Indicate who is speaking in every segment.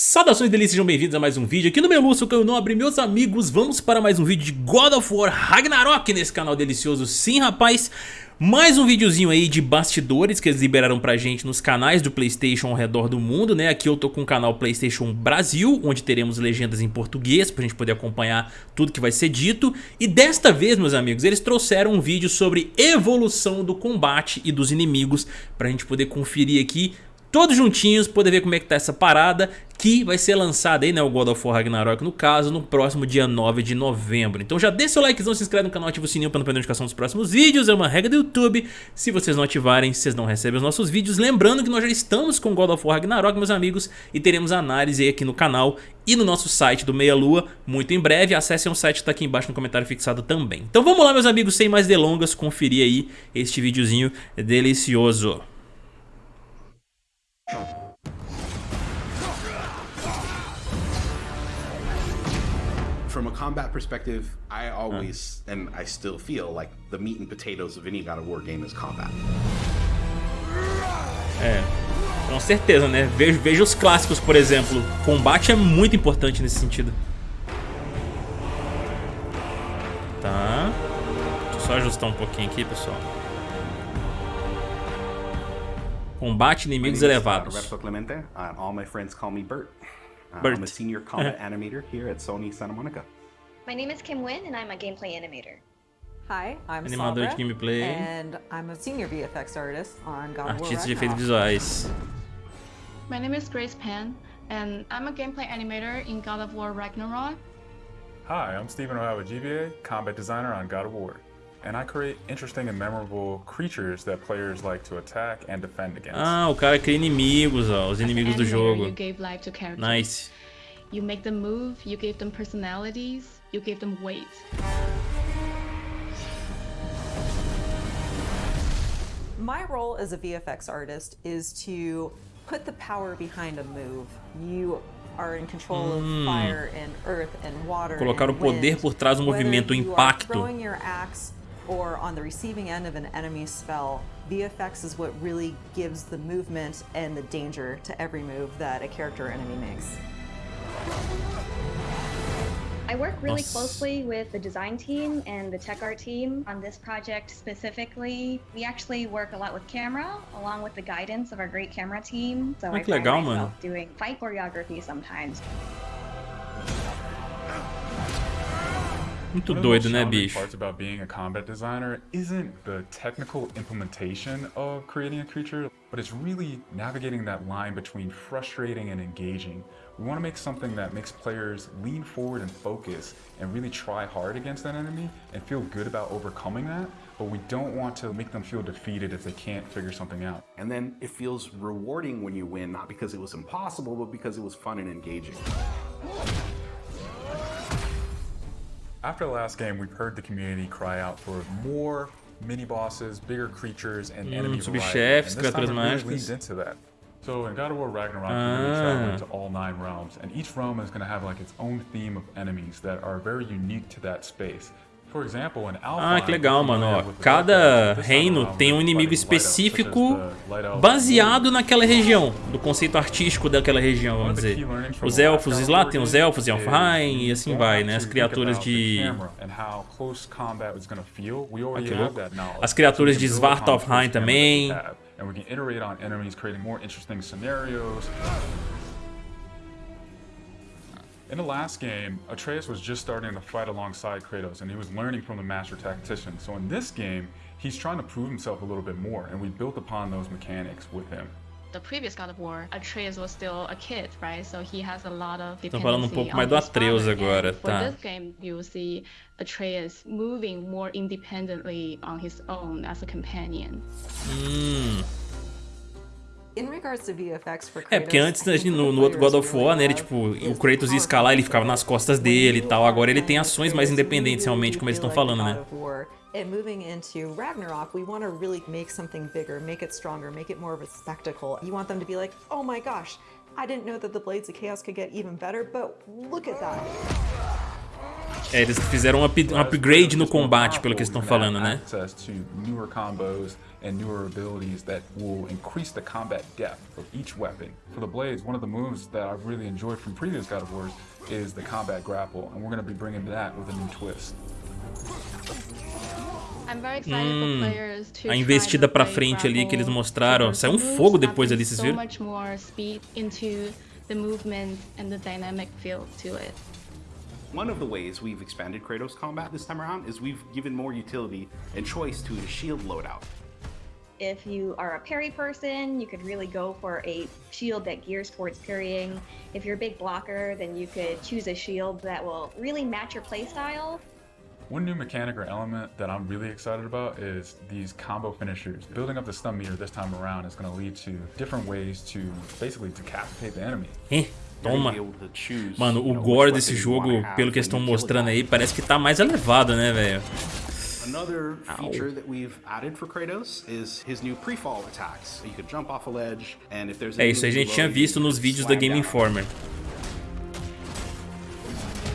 Speaker 1: Saudações delícias, sejam bem-vindos a mais um vídeo aqui no meu Lúcio, não abri meus amigos Vamos para mais um vídeo de God of War Ragnarok nesse canal delicioso Sim rapaz, mais um videozinho aí de bastidores que eles liberaram pra gente nos canais do Playstation ao redor do mundo, né? Aqui eu tô com o canal Playstation Brasil, onde teremos legendas em português pra gente poder acompanhar tudo que vai ser dito. E desta vez, meus amigos, eles trouxeram um vídeo sobre evolução do combate e dos inimigos pra gente poder conferir aqui todos juntinhos, poder ver como é que tá essa parada que vai ser lançada aí, né, o God of War Ragnarok no caso, no próximo dia 9 de novembro. Então já deixa seu likezão, se inscreve no canal, ativa o sininho para não perder notificação dos próximos vídeos, é uma regra do YouTube. Se vocês não ativarem, vocês não recebem os nossos vídeos. Lembrando que nós já estamos com God of War Ragnarok, meus amigos, e teremos análise aí aqui no canal e no nosso site do Meia Lua muito em breve. Acessem o site tá aqui embaixo no comentário fixado também. Então vamos lá, meus amigos, sem mais delongas, conferir aí este videozinho delicioso.
Speaker 2: From a combat perspective, I always and I still feel like the meat and potatoes of any God of War game is combat.
Speaker 1: É, com certeza, né? Veja, veja os clássicos, por exemplo. Combate é muito importante nesse sentido. Tá. Deixa eu só ajustar um pouquinho aqui, pessoal. Combate inimigos elevados.
Speaker 2: Roberto Clemente, uh, all my friends call me Bert. Uh,
Speaker 1: Bert.
Speaker 2: I'm a senior combat animator here at Sony Santa Monica.
Speaker 3: My name is Kim Wynn, and I'm a gameplay animator.
Speaker 4: Hi, I'm
Speaker 1: Animador de
Speaker 4: Sabra,
Speaker 1: gameplay.
Speaker 4: and I'm a senior VFX artist on God
Speaker 1: Artistas de efeitos visuais.
Speaker 5: My name is Grace Pan, and I'm a gameplay animator in God of War Ragnarok.
Speaker 6: Hi, I'm Stephen O'Hara with GBA, combat designer on God of War. And I create interesting and memorable creatures that players like to attack and defend against.
Speaker 1: Ah, o cara cria inimigos, ó. Os inimigos do
Speaker 5: animator,
Speaker 1: jogo.
Speaker 5: You gave life to characters.
Speaker 1: Nice.
Speaker 5: You make them move, you gave them personalities, you gave them weight.
Speaker 4: My role as a VFX artist is to put the power behind a move. You are in control of fire and earth and water.
Speaker 1: Hmm. Colocar
Speaker 4: and
Speaker 1: o poder
Speaker 4: wind.
Speaker 1: por trás do movimento, o
Speaker 4: you are
Speaker 1: impacto.
Speaker 4: throwing your axe or on the receiving end of an enemy spell, VFX is what really gives the movement and the danger to every move that a character or enemy makes.
Speaker 3: I work really
Speaker 1: Nossa.
Speaker 3: closely with the design team and the tech art team on this project specifically. We actually work a lot with camera, along with the guidance of our great camera team. So I
Speaker 1: que
Speaker 3: find
Speaker 1: legal,
Speaker 3: myself doing fight choreography sometimes.
Speaker 1: Muito
Speaker 6: One of the
Speaker 1: doido,
Speaker 6: most
Speaker 1: né,
Speaker 6: challenging
Speaker 1: bicho?
Speaker 6: parts about being a combat designer isn't the technical implementation of creating a creature, but it's really navigating that line between frustrating and engaging. We want to make something that makes players lean forward and focus and really try hard against that enemy and feel good about overcoming that, but we don't want to make them feel defeated if they can't figure something out.
Speaker 2: And then it feels rewarding when you win, not because it was impossible, but because it was fun and engaging.
Speaker 6: After the last game, we've heard the community cry out for more mini bosses, bigger creatures, and enemy variety.
Speaker 1: subchefes,
Speaker 6: And this time
Speaker 1: criaturas
Speaker 6: we really
Speaker 1: mágicas.
Speaker 6: leaned into that. So in God of War Ragnarok, we really travel
Speaker 1: Ah.
Speaker 6: into all nine realms, and each realm is going to have like its own theme of enemies that are very unique to that space.
Speaker 1: Ah, que legal, mano. Ó, cada reino tem um inimigo específico baseado naquela região, do conceito artístico daquela região, vamos dizer. Os elfos lá tem os elfos em Alfheim e assim vai, né? As criaturas de Ah, que louco. As criaturas de Svartalfheim também.
Speaker 6: And we can iterate on enemies, creating more interesting scenarios. In the last game, Atreus was just starting to fight alongside Kratos, and he was learning from the master tactician. So in this game, he's trying to prove himself a little bit more, and we built upon those mechanics with him.
Speaker 5: The previous God of War, Atreus was still a kid, right? So he has a lot of
Speaker 1: Tô falando um
Speaker 5: dependency
Speaker 1: pouco
Speaker 5: on
Speaker 1: mais do
Speaker 5: his
Speaker 1: Atreus agora,
Speaker 5: And for this game, you see Atreus moving more independently on his own as a companion.
Speaker 1: Hum. É, porque antes no, no outro God of War, né, ele, tipo, o Kratos ia escalar, ele ficava nas costas dele e tal. Agora ele tem ações mais independentes, realmente, como eles estão falando, né?
Speaker 4: And moving into Ragnarok, we want to really make something bigger, make it stronger, make it more of a spectacle. You want them to be like, oh my gosh, I didn't know that the Blades of Chaos could get even better, but look at that.
Speaker 1: É, eles fizeram um, up, um upgrade no combate, pelo que estão falando, né?
Speaker 6: And newer abilities that will increase the combat depth of each weapon. For the blades, one of the moves that I've really enjoyed from previous God of Wars is the combat grapple, and we're going to be bringing that with a new twist.
Speaker 5: I'm very excited for players to
Speaker 1: a investida pra
Speaker 5: blade
Speaker 1: frente ali que eles mostraram. Saiu um
Speaker 5: the
Speaker 1: fogo depois ali, vocês
Speaker 5: so
Speaker 1: viram?
Speaker 2: One of the ways we've expanded Kratos combat this time around is we've given more utility and choice to the shield loadout.
Speaker 3: If you are a parry person, you could really go for a shield that gears towards parrying. If you're a big blocker, then you could choose a shield that will really match your playstyle.
Speaker 6: One new mechanic or element that I'm really excited about is these combo finishers. Building up the stun meter this time around is going to lead to different ways to basically decapitate the enemy.
Speaker 2: Eh.
Speaker 1: Toma. Mano, o gore desse jogo, pelo que estão mostrando aí, parece que tá mais elevado, né, velho?
Speaker 2: Another feature that we've added for Kratos is his new pre-fall attacks. You could jump off a ledge, and if there's
Speaker 1: É, isso a gente tinha visto nos vídeos da Game Informer.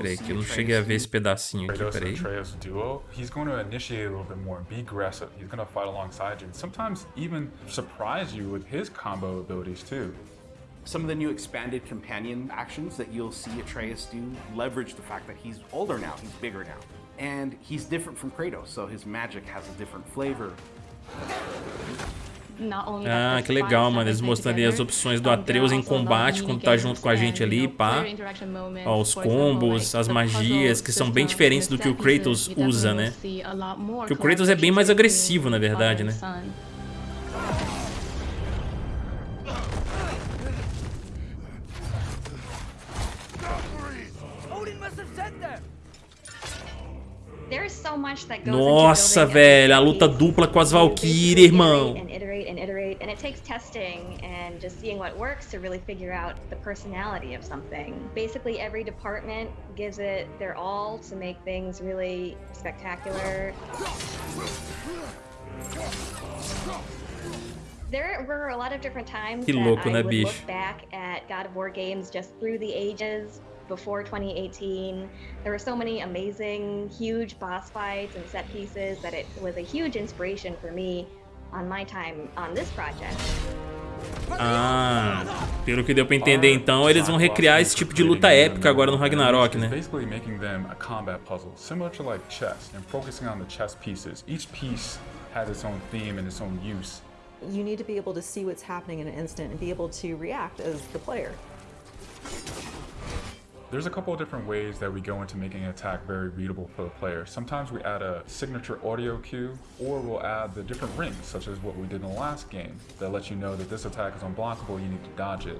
Speaker 1: Peraí,
Speaker 2: see
Speaker 1: que eu não
Speaker 2: Atreus
Speaker 1: cheguei a ver
Speaker 2: do
Speaker 1: esse pedacinho aqui,
Speaker 6: Kratos and
Speaker 1: peraí.
Speaker 6: Atreus duo. He's going to initiate a little bit more, be aggressive. He's going to fight alongside you. Sometimes even surprise you with his combo abilities too.
Speaker 2: Some of the new expanded companion actions that you'll see Atreus do leverage the fact that he's older now, he's bigger now. And he's different from Kratos, so his magic has a different flavor.
Speaker 1: Ah, que legal, mano. Eles ali as opções do
Speaker 5: um,
Speaker 1: Atreus
Speaker 5: there
Speaker 1: em combate quando tá junto com a gente ali, pá. Ó, os combos, as magias, que são bem diferentes do que o Kratos usa, né?
Speaker 5: see a lot more
Speaker 1: Que o Kratos é bem mais agressivo, na verdade, né?
Speaker 5: and son.
Speaker 3: There's so much that goes
Speaker 1: Nossa, velho, a luta dupla com as Valkyrie, irmão.
Speaker 3: It takes testing and just seeing what works to really figure out the personality of something. Basically, every department gives it their all to make things really spectacular. There were a lot of different times
Speaker 1: Que
Speaker 3: that I
Speaker 1: né,
Speaker 3: would
Speaker 1: bicho?
Speaker 3: look back at God of War games just through the ages before 2018. There were so many amazing, huge boss fights and set pieces that it was a huge inspiration for me on my time on this project.
Speaker 1: Ah, pelo que deu pra entender então, eles vão recriar esse tipo de luta épica agora no Ragnarok,
Speaker 6: It's
Speaker 1: né?
Speaker 6: basically making them a combat puzzle, similar to like chess, and focusing on the chess pieces. Each piece has its own theme and its own use.
Speaker 4: You need to be able to see what's happening in an instant and be able to react as the player.
Speaker 6: There's a couple of different ways that we go into making an attack very readable for the player. Sometimes we add a signature audio cue, or we'll add the different rings, such as what we did in the last game, that lets you know that this attack is unblockable, you need to dodge it.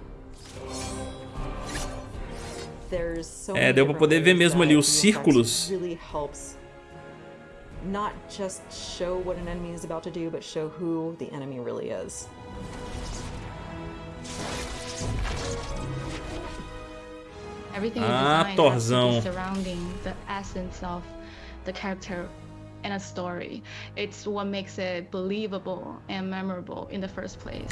Speaker 4: There's so
Speaker 1: É,
Speaker 4: many
Speaker 1: deu pra poder ver mesmo
Speaker 4: that
Speaker 1: ali os círculos.
Speaker 4: Really helps not just show what an enemy is about to do, but show who the enemy really is.
Speaker 5: Everything
Speaker 1: Ah,
Speaker 5: you design to
Speaker 1: Thorzão.
Speaker 5: be surrounding the essence of the character and a story. It's what makes it believable and memorable in the first place.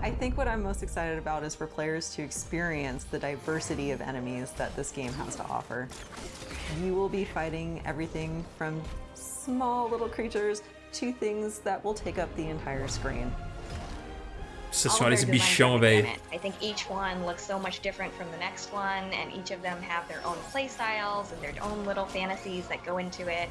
Speaker 4: I think what I'm most excited about is for players to experience the diversity of enemies that this game has to offer. You will be fighting everything from small little creatures to things that will take up the entire screen.
Speaker 1: Nossa
Speaker 3: All of
Speaker 1: senhora, esse
Speaker 3: their
Speaker 1: bichão, velho.
Speaker 3: I think each one looks so much different from the next one, and each of them have their own play styles and their own little fantasies that go into it.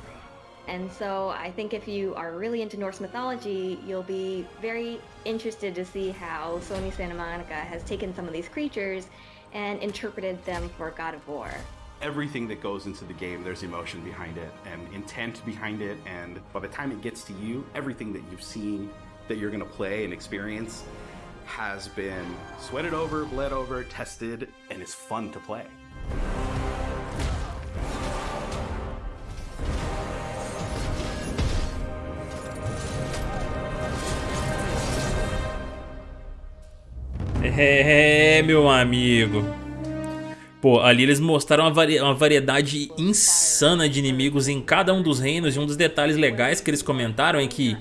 Speaker 3: And so I think if you are really into Norse mythology, you'll be very interested to see how Sony Santa Monica has taken some of these creatures and interpreted them for God of War.
Speaker 2: Everything that goes into the game, there's emotion behind it and intent behind it, and by the time it gets to you, everything that you've seen that you're going to play and experience has been sweated over, bled over, tested, and is fun to play.
Speaker 1: É, é, meu amigo. Pô, ali eles mostraram uma, vari uma, variedade insana de inimigos em cada um dos reinos e um dos detalhes legais que eles comentaram é que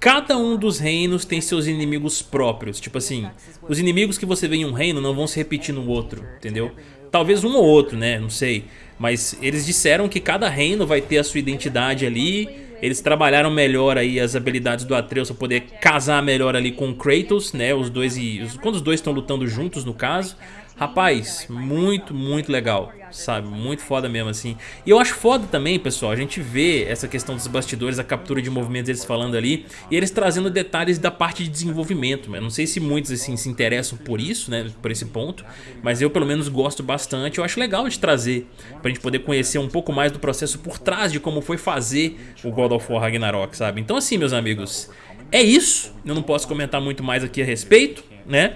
Speaker 1: cada um dos reinos tem seus inimigos próprios. Tipo assim, os inimigos que você vê em um reino não vão se repetir no outro, entendeu? Talvez um ou outro, né? Não sei. Mas eles disseram que cada reino vai ter a sua identidade ali. Eles trabalharam melhor aí as habilidades do Atreus para poder casar melhor ali com Kratos, né? Os dois e quando os dois estão lutando juntos no caso. Rapaz, muito, muito legal, sabe? Muito foda mesmo, assim. E eu acho foda também, pessoal, a gente vê essa questão dos bastidores, a captura de movimentos eles falando ali, e eles trazendo detalhes da parte de desenvolvimento. Eu não sei se muitos, assim, se interessam por isso, né, por esse ponto, mas eu, pelo menos, gosto bastante. Eu acho legal de trazer, pra gente poder conhecer um pouco mais do processo por trás de como foi fazer o God of War Ragnarok, sabe? Então, assim, meus amigos, é isso. Eu não posso comentar muito mais aqui a respeito, né?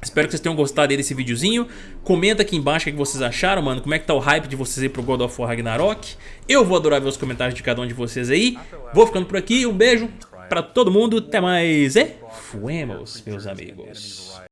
Speaker 1: Espero que vocês tenham gostado desse videozinho. Comenta aqui embaixo o que vocês acharam, mano. Como é que tá o hype de vocês aí pro God of War Ragnarok. Eu vou adorar ver os comentários de cada um de vocês aí. Vou ficando por aqui. Um beijo pra todo mundo. Até mais. E fuemos, meus amigos.